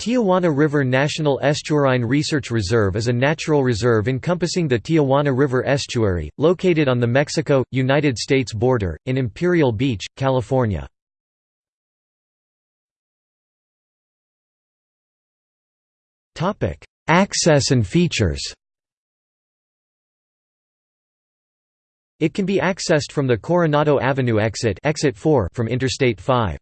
Tijuana River National Estuarine Research Reserve is a natural reserve encompassing the Tijuana River estuary, located on the Mexico-United States border, in Imperial Beach, California. Access and features It can be accessed from the Coronado Avenue exit, exit 4 from Interstate 5.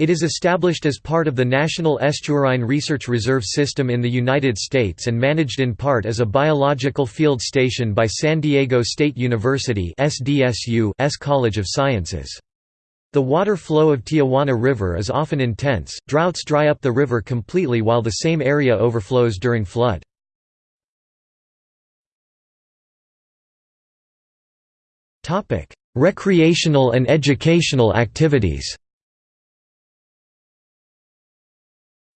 It is established as part of the National Estuarine Research Reserve System in the United States and managed in part as a biological field station by San Diego State University S College of Sciences. The water flow of Tijuana River is often intense, droughts dry up the river completely while the same area overflows during flood. Recreational and educational activities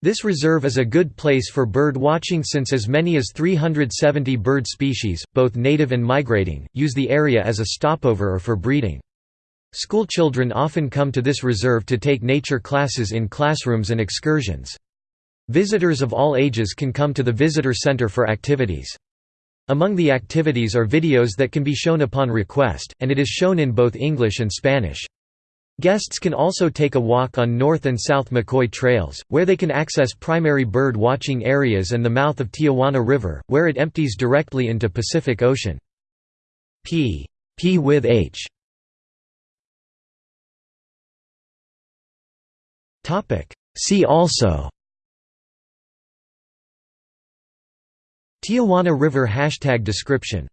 This reserve is a good place for bird watching since as many as 370 bird species, both native and migrating, use the area as a stopover or for breeding. Schoolchildren often come to this reserve to take nature classes in classrooms and excursions. Visitors of all ages can come to the visitor center for activities. Among the activities are videos that can be shown upon request, and it is shown in both English and Spanish. Guests can also take a walk on North and South McCoy trails, where they can access primary bird watching areas and the mouth of Tijuana River, where it empties directly into Pacific Ocean. P. P with H. See also Tijuana River hashtag description